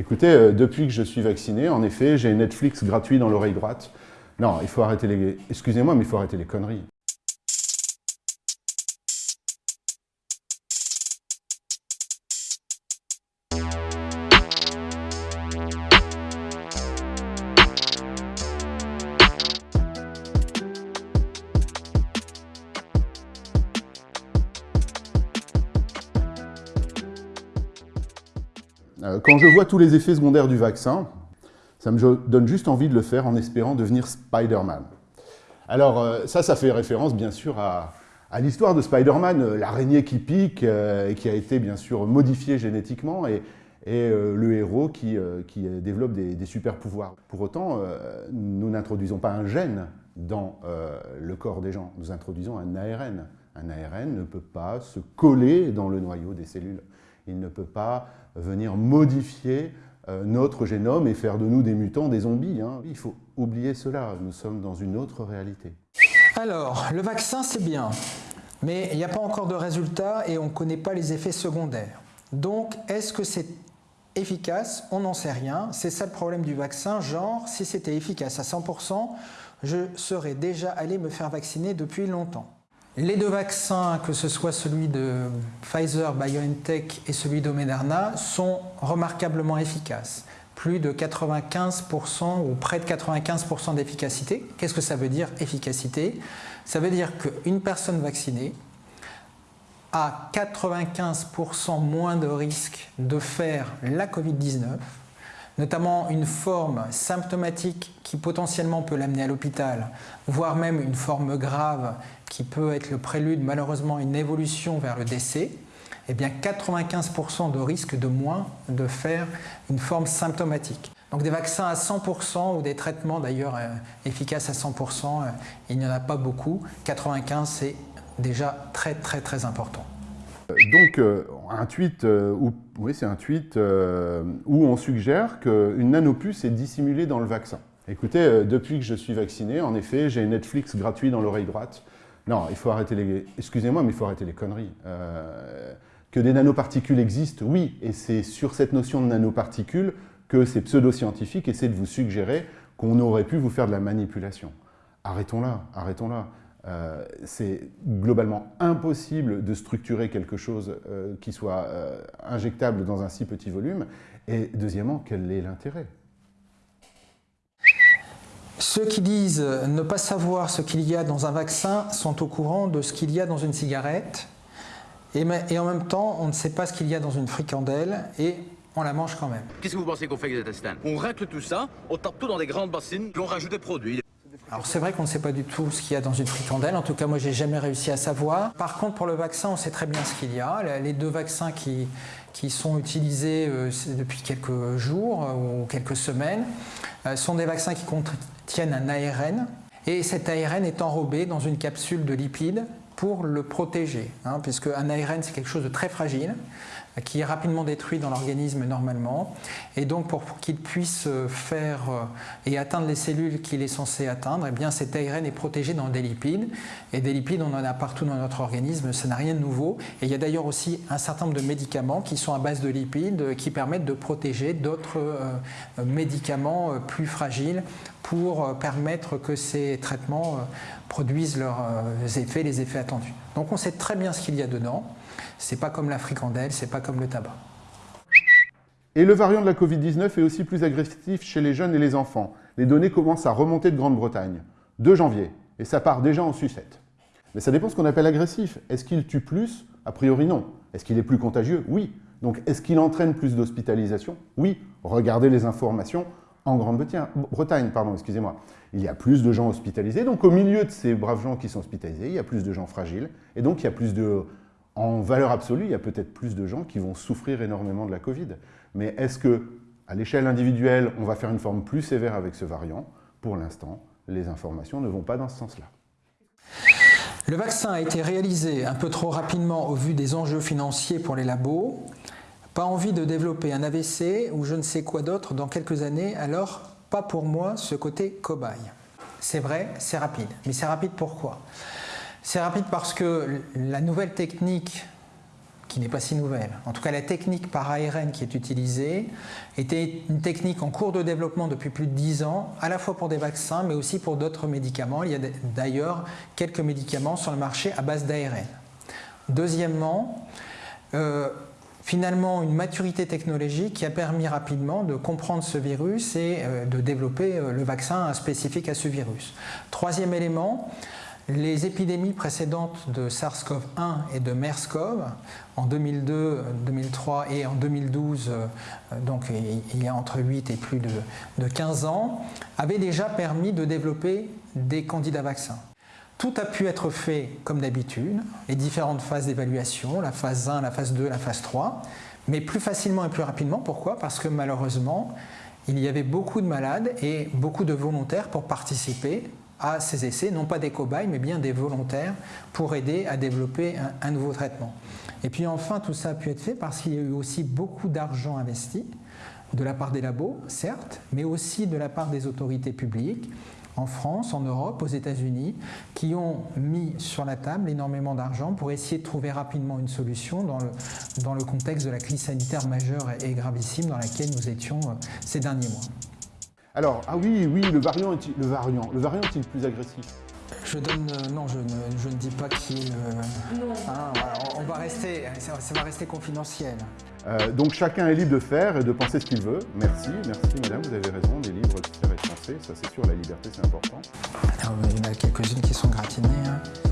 Écoutez, euh, depuis que je suis vacciné, en effet, j'ai Netflix gratuit dans l'oreille droite. Non, il faut arrêter les... Excusez-moi, mais il faut arrêter les conneries. Quand je vois tous les effets secondaires du vaccin, ça me donne juste envie de le faire en espérant devenir Spider-Man. Alors euh, ça, ça fait référence bien sûr à, l'histoire de Spider-Man, euh, l'araignée qui pique et qui a été bien sûr modifiée génétiquement et, le héros qui, développe des, des super pouvoirs. Pour autant, nous n'introduisons pas un gène dans le corps des gens, nous introduisons un ARN. Un ARN ne peut pas se coller dans le noyau des cellules. Il ne peut pas venir modifier euh, notre génome et faire de nous des mutants, des zombies. Hein. Il faut oublier cela, nous sommes dans une autre réalité. Alors, le vaccin c'est bien, mais il n'y a pas encore de résultats et on ne connaît pas les effets secondaires. Donc, est-ce que c'est efficace? On n'en sait rien. C'est ça le problème du vaccin, genre, si c'était efficace à 100%, je serais déjà allé me faire vacciner depuis longtemps. Les deux vaccins, que ce soit celui de Pfizer, BioNTech et celui de sont remarquablement efficaces. Plus de 95% ou près de 95% d'efficacité. Qu'est-ce que ça veut dire efficacité? Ça veut dire qu'une personne vaccinée a 95% moins de risque de faire la Covid-19 notamment une forme symptomatique qui potentiellement peut l'amener à l'hôpital, voire même une forme grave qui peut être le prélude malheureusement à une évolution vers le décès, eh bien 95% de risque de moins de faire une forme symptomatique. Donc des vaccins à 100% ou des traitements d'ailleurs euh, efficaces à 100%, euh, il n'y en a pas beaucoup. 95 c'est déjà très très très important. Donc, euh, un tweet, euh, où, oui, un tweet euh, où on suggère qu'une nanopuce est dissimulée dans le vaccin. Écoutez, depuis que je suis vacciné, en effet, j'ai Netflix gratuit dans l'oreille droite. Non, il faut arrêter les... Excusez-moi, mais il faut arrêter les conneries. que des nanoparticules existent, oui, et c'est sur cette notion de nanoparticules que ces pseudo-scientifiques essaient de vous suggérer qu'on aurait pu vous faire de la manipulation. Arrêtons-là, arrêtons-là. Euh, c'est globalement impossible de structurer quelque chose euh, qui soit euh, injectable dans un si petit volume. Et deuxièmement, quel est l'intérêt? Ceux qui disent ne pas savoir ce qu'il y a dans un vaccin sont au courant de ce qu'il y a dans une cigarette. Et, et, en même temps, on ne sait pas ce qu'il y a dans une fricandelle et on la mange quand même. Qu'est-ce que vous pensez qu'on fait avec les intestins On racle tout ça, on tape tout dans des grandes bassines, puis on rajoute des produits. Alors c'est vrai qu'on ne sait pas du tout ce qu'il y a dans une fricandelle, en tout cas moi j'ai jamais réussi à savoir. Par contre pour le vaccin on sait très bien ce qu'il y a. Les deux vaccins qui, sont utilisés euh, depuis quelques jours euh, ou quelques semaines euh, sont des vaccins qui contiennent un ARN et cet ARN est enrobé dans une capsule de lipides pour le protéger, hein, puisque un ARN c'est quelque chose de très fragile qui est rapidement détruit dans l'organisme normalement. Et donc pour qu'il puisse euh, faire euh, et atteindre les cellules qu'il est censé atteindre, eh bien cet ARN est protégé dans des lipides. Et des lipides, on en a partout dans notre organisme, ça n'a rien de nouveau. Et il y a d'ailleurs aussi un certain nombre de médicaments qui sont à base de lipides euh, qui permettent de protéger d'autres médicaments plus fragiles pour permettre que ces traitements produisent leurs effets, les effets attendus. Donc on sait très bien ce qu'il y a dedans. C'est pas comme la fricandelle, c'est pas comme le tabac. Et le variant de la Covid-19 est aussi plus agressif chez les jeunes et les enfants. Les données commencent à remonter de Grande-Bretagne, 2 janvier, et ça part déjà en sucette. Mais ça dépend de ce qu'on appelle agressif. Est-ce qu'il tue plus? A priori non. Est-ce qu'il est plus contagieux? Oui. Donc est-ce qu'il entraîne plus d'hospitalisation Oui. Regardez les informations en Grande-Bretagne, pardon, excusez-moi. Il y a plus de gens hospitalisés, donc au milieu de ces braves gens qui sont hospitalisés, il y a plus de gens fragiles, et donc il y a plus de en valeur absolue, il y a peut-être plus de gens qui vont souffrir énormément de la Covid. Mais est-ce que, à l'échelle individuelle, on va faire une forme plus sévère avec ce variant? Pour l'instant, les informations ne vont pas dans ce sens-là. Le vaccin a été réalisé un peu trop rapidement au vu des enjeux financiers pour les labos. Envie de développer un AVC ou je ne sais quoi d'autre dans quelques années, alors pas pour moi ce côté cobaye. C'est vrai, c'est rapide. Mais c'est rapide pourquoi? C'est rapide parce que la nouvelle technique qui n'est pas si nouvelle. En tout cas, la technique par ARN qui est utilisée était une technique en cours de développement depuis plus de 10 ans, à la fois pour des vaccins, mais aussi pour d'autres médicaments. Il y a d'ailleurs quelques médicaments sur le marché à base d'ARN. Deuxièmement, euh, finalement une maturité technologique qui a permis rapidement de comprendre ce virus et euh, de développer euh, le vaccin spécifique à ce virus. Troisième élément, les épidémies précédentes de SARS-CoV-1 et de MERS-CoV en 2002, 2003 et en 2012, donc il y a entre 8 et plus de 15 ans, avaient déjà permis de développer des candidats vaccins. Tout a pu être fait comme d'habitude, les différentes phases d'évaluation, la phase 1, la phase 2, la phase 3, mais plus facilement et plus rapidement. Pourquoi? Parce que malheureusement, il y avait beaucoup de malades et beaucoup de volontaires pour participer à ces essais, non pas des cobayes, mais bien des volontaires pour aider à développer un, un nouveau traitement. Et puis enfin, tout ça a pu être fait parce qu'il y a eu aussi beaucoup d'argent investi, de la part des labos, certes, mais aussi de la part des autorités publiques, en France, en Europe, aux États-Unis, qui ont mis sur la table énormément d'argent pour essayer de trouver rapidement une solution dans le, dans le contexte de la crise sanitaire majeure et gravissime dans laquelle nous étions euh, ces derniers mois. Alors, ah oui, oui, le variant est-il le variant, le variant est-il plus agressif? Je donne, euh, non, je ne, je ne, dis pas qui est le. Non. Hein, on, va rester, ça, va rester confidentiel. Euh, donc chacun est libre de faire et de penser ce qu'il veut. Merci, merci madame, vous avez raison, des livres qui ça c'est sûr, la liberté c'est important. Il y en a quelques-unes qui sont gratinées. Hein.